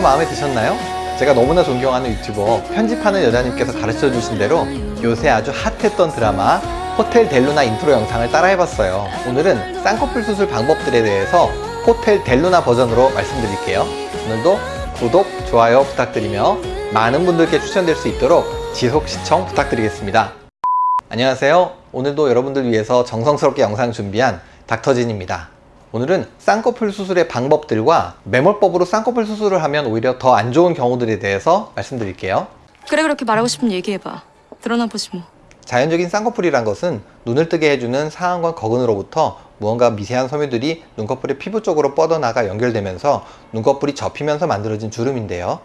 제대로 마음에 드셨나요? 제가 너무나 존경하는 유튜버 편집하는 여자님께서 가르쳐 주신 대로 요새 아주 핫했던 드라마 호텔 델루나 인트로 영상을 따라해봤어요. 오늘은 쌍꺼풀 수술 방법들에 대해서 호텔 델루나 버전으로 말씀드릴게요. 오늘도 구독, 좋아요 부탁드리며 많은 분들께 추천될 수 있도록 지속 시청 부탁드리겠습니다. 안녕하세요. 오늘도 여러분들 위해서 정성스럽게 영상 준비한 닥터진입니다 오늘은 쌍꺼풀 수술의 방법들과 매몰법으로 쌍꺼풀 수술을 하면 오히려 더 안 좋은 경우들에 대해서 말씀드릴게요. 그래 그렇게 말하고 싶으면 얘기해봐. 드러나 보지 뭐. 자연적인 쌍꺼풀이란 것은 눈을 뜨게 해주는 상안과 거근으로부터 무언가 미세한 섬유들이 눈꺼풀의 피부 쪽으로 뻗어나가 연결되면서 눈꺼풀이 접히면서 만들어진 주름인데요.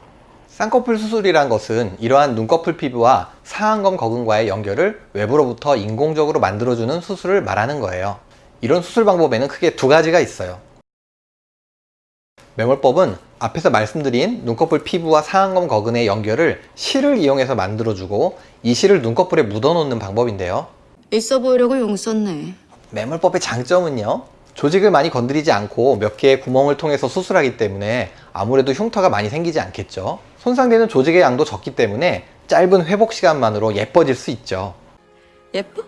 쌍꺼풀 수술이란 것은 이러한 눈꺼풀 피부와 상안검 거근과의 연결을 외부로부터 인공적으로 만들어주는 수술을 말하는 거예요 이런 수술 방법에는 크게 두 가지가 있어요. 매몰법은 앞에서 말씀드린 눈꺼풀 피부와 상안검 거근의 연결을 실을 이용해서 만들어주고 이 실을 눈꺼풀에 묻어놓는 방법인데요. 있어 보이려고 용 썼네. 매몰법의 장점은요 조직을 많이 건드리지 않고 몇 개의 구멍을 통해서 수술하기 때문에 아무래도 흉터가 많이 생기지 않겠죠. 손상되는 조직의 양도 적기 때문에 짧은 회복 시간만으로 예뻐질 수 있죠. 예뻐?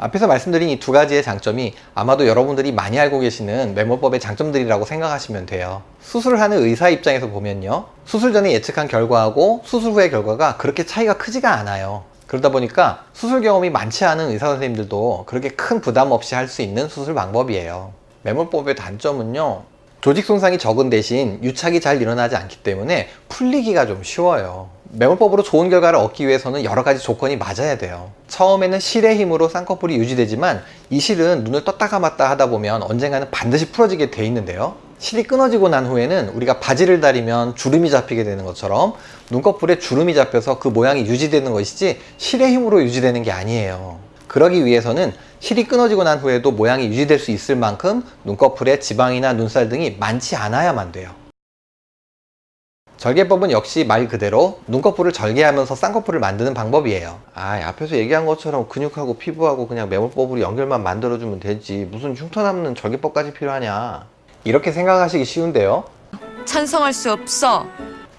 앞에서 말씀드린 이 두 가지의 장점이 아마도 여러분들이 많이 알고 계시는 매몰법의 장점들이라고 생각하시면 돼요. 수술을 하는 의사 입장에서 보면요. 수술 전에 예측한 결과하고 수술 후의 결과가 그렇게 차이가 크지가 않아요. 그러다 보니까 수술 경험이 많지 않은 의사 선생님들도 그렇게 큰 부담 없이 할 수 있는 수술 방법이에요. 매몰법의 단점은요 조직 손상이 적은 대신 유착이 잘 일어나지 않기 때문에 풀리기가 좀 쉬워요. 매몰법으로 좋은 결과를 얻기 위해서는 여러 가지 조건이 맞아야 돼요. 처음에는 실의 힘으로 쌍꺼풀이 유지되지만 이 실은 눈을 떴다 감았다 하다 보면 언젠가는 반드시 풀어지게 돼 있는데요. 실이 끊어지고 난 후에는 우리가 바지를 다리면 주름이 잡히게 되는 것처럼 눈꺼풀에 주름이 잡혀서 그 모양이 유지되는 것이지 실의 힘으로 유지되는 게 아니에요. 그러기 위해서는 실이 끊어지고 난 후에도 모양이 유지될 수 있을 만큼 눈꺼풀에 지방이나 눈살 등이 많지 않아야만 돼요. 절개법은 역시 말 그대로 눈꺼풀을 절개하면서 쌍꺼풀을 만드는 방법이에요. 아 앞에서 얘기한 것처럼 근육하고 피부하고 그냥 매몰법으로 연결만 만들어주면 되지. 무슨 흉터 남는 절개법까지 필요하냐. 이렇게 생각하시기 쉬운데요. 찬성할 수 없어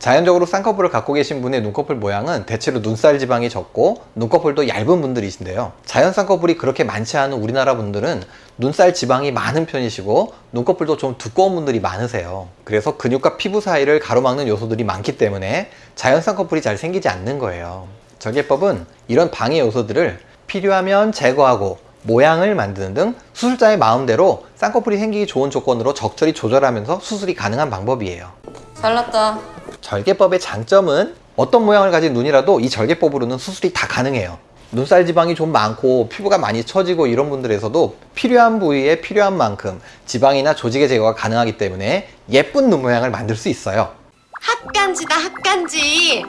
자연적으로 쌍꺼풀을 갖고 계신 분의 눈꺼풀 모양은 대체로 눈살 지방이 적고 눈꺼풀도 얇은 분들이신데요. 자연 쌍꺼풀이 그렇게 많지 않은 우리나라 분들은 눈살 지방이 많은 편이시고 눈꺼풀도 좀 두꺼운 분들이 많으세요. 그래서 근육과 피부 사이를 가로막는 요소들이 많기 때문에 자연 쌍꺼풀이 잘 생기지 않는 거예요. 절개법은 이런 방해 요소들을 필요하면 제거하고 모양을 만드는 등 수술자의 마음대로 쌍꺼풀이 생기기 좋은 조건으로 적절히 조절하면서 수술이 가능한 방법이에요. 잘났다 절개법의 장점은 어떤 모양을 가진 눈이라도 이 절개법으로는 수술이 다 가능해요. 눈살 지방이 좀 많고 피부가 많이 처지고 이런 분들에서도 필요한 부위에 필요한 만큼 지방이나 조직의 제거가 가능하기 때문에 예쁜 눈 모양을 만들 수 있어요. 핫간지다 핫간지.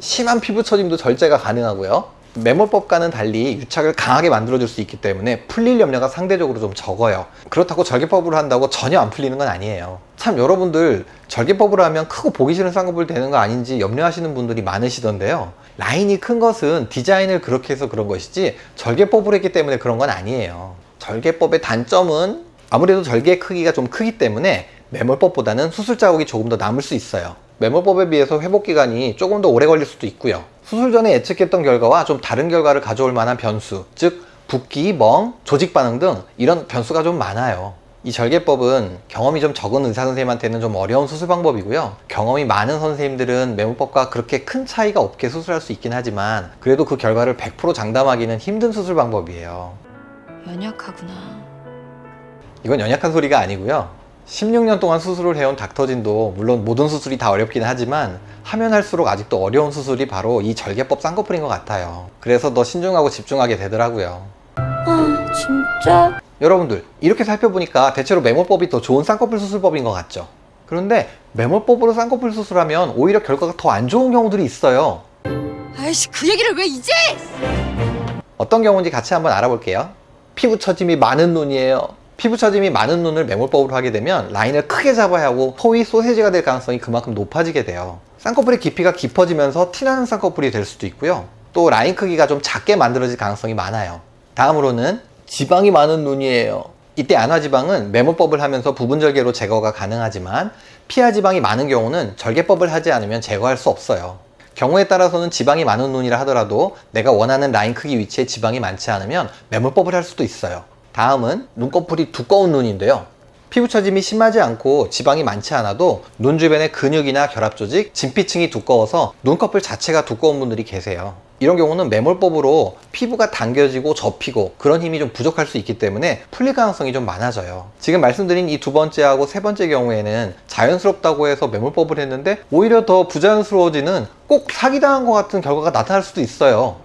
심한 피부 처짐도 절제가 가능하고요 매몰법과는 달리 유착을 강하게 만들어줄 수 있기 때문에 풀릴 염려가 상대적으로 좀 적어요. 그렇다고 절개법으로 한다고 전혀 안 풀리는 건 아니에요. 참 여러분들 절개법으로 하면 크고 보기 싫은 쌍꺼풀 되는 거 아닌지 염려하시는 분들이 많으시던데요. 라인이 큰 것은 디자인을 그렇게 해서 그런 것이지 절개법으로 했기 때문에 그런 건 아니에요. 절개법의 단점은 아무래도 절개의 크기가 좀 크기 때문에 매몰법보다는 수술 자국이 조금 더 남을 수 있어요. 매몰법에 비해서 회복 기간이 조금 더 오래 걸릴 수도 있고요 수술 전에 예측했던 결과와 좀 다른 결과를 가져올 만한 변수 즉 붓기, 멍, 조직 반응 등 이런 변수가 좀 많아요. 이 절개법은 경험이 좀 적은 의사 선생님한테는 좀 어려운 수술 방법이고요. 경험이 많은 선생님들은 매몰법과 그렇게 큰 차이가 없게 수술할 수 있긴 하지만 그래도 그 결과를 100% 장담하기는 힘든 수술 방법이에요. 연약하구나. 이건 연약한 소리가 아니고요 16년 동안 수술을 해온 닥터진도 물론 모든 수술이 다 어렵긴 하지만 하면 할수록 아직도 어려운 수술이 바로 이 절개법 쌍꺼풀인 것 같아요. 그래서 더 신중하고 집중하게 되더라고요. 아 진짜? 여러분들 이렇게 살펴보니까 대체로 매몰법이 더 좋은 쌍꺼풀 수술법인 것 같죠? 그런데 매몰법으로 쌍꺼풀 수술하면 오히려 결과가 더 안 좋은 경우들이 있어요. 아이씨 그 얘기를 왜 이제! 어떤 경우인지 같이 한번 알아볼게요. 피부 처짐이 많은 눈이에요 피부 처짐이 많은 눈을 매몰법으로 하게 되면 라인을 크게 잡아야 하고 소위 소세지가 될 가능성이 그만큼 높아지게 돼요 쌍꺼풀의 깊이가 깊어지면서 티나는 쌍꺼풀이 될 수도 있고요 또 라인 크기가 좀 작게 만들어질 가능성이 많아요 다음으로는 지방이 많은 눈이에요 이때 안화지방은 매몰법을 하면서 부분절개로 제거가 가능하지만 피하지방이 많은 경우는 절개법을 하지 않으면 제거할 수 없어요. 경우에 따라서는 지방이 많은 눈이라 하더라도 내가 원하는 라인 크기 위치에 지방이 많지 않으면 매몰법을 할 수도 있어요. 다음은 눈꺼풀이 두꺼운 눈인데요. 피부 처짐이 심하지 않고 지방이 많지 않아도 눈 주변의 근육이나 결합 조직, 진피층이 두꺼워서 눈꺼풀 자체가 두꺼운 분들이 계세요. 이런 경우는 매몰법으로 피부가 당겨지고 접히고 그런 힘이 좀 부족할 수 있기 때문에 풀릴 가능성이 좀 많아져요. 지금 말씀드린 이 두 번째하고 세 번째 경우에는 자연스럽다고 해서 매몰법을 했는데 오히려 더 부자연스러워지는 꼭 사기당한 것 같은 결과가 나타날 수도 있어요.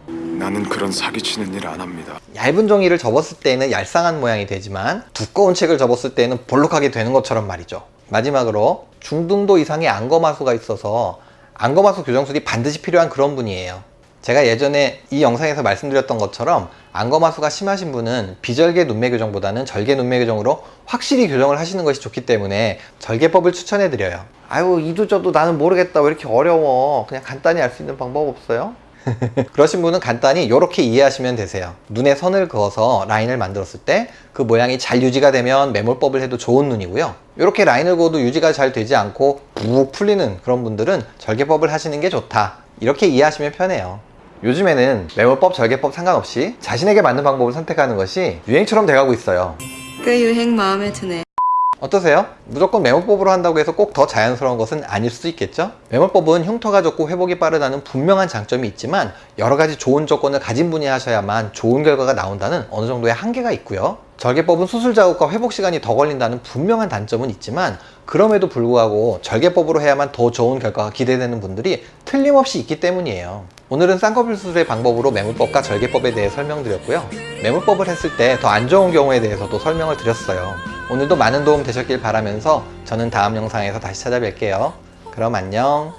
나는 그런 사기치는 일 안 합니다. 얇은 종이를 접었을 때는 얄쌍한 모양이 되지만 두꺼운 책을 접었을 때는 볼록하게 되는 것처럼 말이죠. 마지막으로 중등도 이상의 안검하수가 있어서 안검하수 교정술이 반드시 필요한 그런 분이에요. 제가 예전에 이 영상에서 말씀드렸던 것처럼 안검하수가 심하신 분은 비절개 눈매 교정보다는 절개 눈매 교정으로 확실히 교정을 하시는 것이 좋기 때문에 절개법을 추천해 드려요. 아유 이도 저도 나는 모르겠다 왜 이렇게 어려워 그냥 간단히 알 수 있는 방법 없어요? 그러신 분은 간단히 이렇게 이해하시면 되세요. 눈에 선을 그어서 라인을 만들었을 때 그 모양이 잘 유지가 되면 매몰법을 해도 좋은 눈이고요. 이렇게 라인을 그어도 유지가 잘 되지 않고 푹 풀리는 그런 분들은 절개법을 하시는 게 좋다. 이렇게 이해하시면 편해요. 요즘에는 매몰법, 절개법 상관없이 자신에게 맞는 방법을 선택하는 것이 유행처럼 돼가고 있어요. 그 유행 마음에 드네. 어떠세요? 무조건 매몰법으로 한다고 해서 꼭 더 자연스러운 것은 아닐 수도 있겠죠? 매몰법은 흉터가 좁고 회복이 빠르다는 분명한 장점이 있지만 여러 가지 좋은 조건을 가진 분이 하셔야만 좋은 결과가 나온다는 어느 정도의 한계가 있고요. 절개법은 수술 자국과 회복 시간이 더 걸린다는 분명한 단점은 있지만 그럼에도 불구하고 절개법으로 해야만 더 좋은 결과가 기대되는 분들이 틀림없이 있기 때문이에요. 오늘은 쌍꺼풀 수술의 방법으로 매몰법과 절개법에 대해 설명드렸고요. 매몰법을 했을 때 더 안 좋은 경우에 대해서도 설명을 드렸어요. 오늘도 많은 도움 되셨길 바라면서 저는 다음 영상에서 다시 찾아뵐게요. 그럼 안녕.